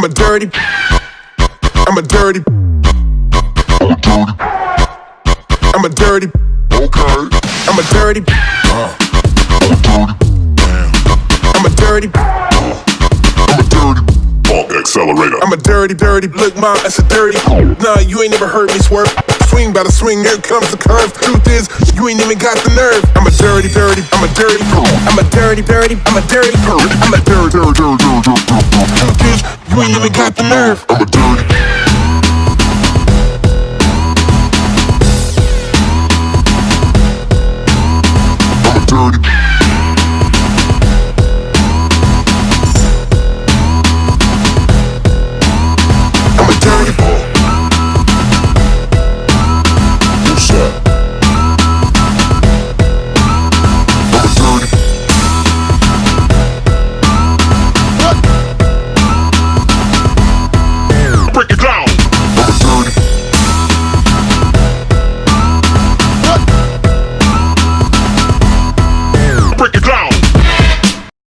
I'm a dirty. I'm a dirty. I'm a dirty. Okay. I'm a dirty. I'm a dirty. I'm a dirty Uh, I'm a dirty. accelerator. I'm a dirty, dirty. Look, mom, that's a dirty. Nah, you ain't never heard me swerve. Swing by the swing, here comes the curve. Truth is, you ain't even got the nerve. I'm a dirty, dirty. I'm a dirty. I'm a dirty, dirty. I'm a dirty. I'm a dirty, dirty, dirty, dirty. Truth we and got the nerve. I'm a dirty. dirty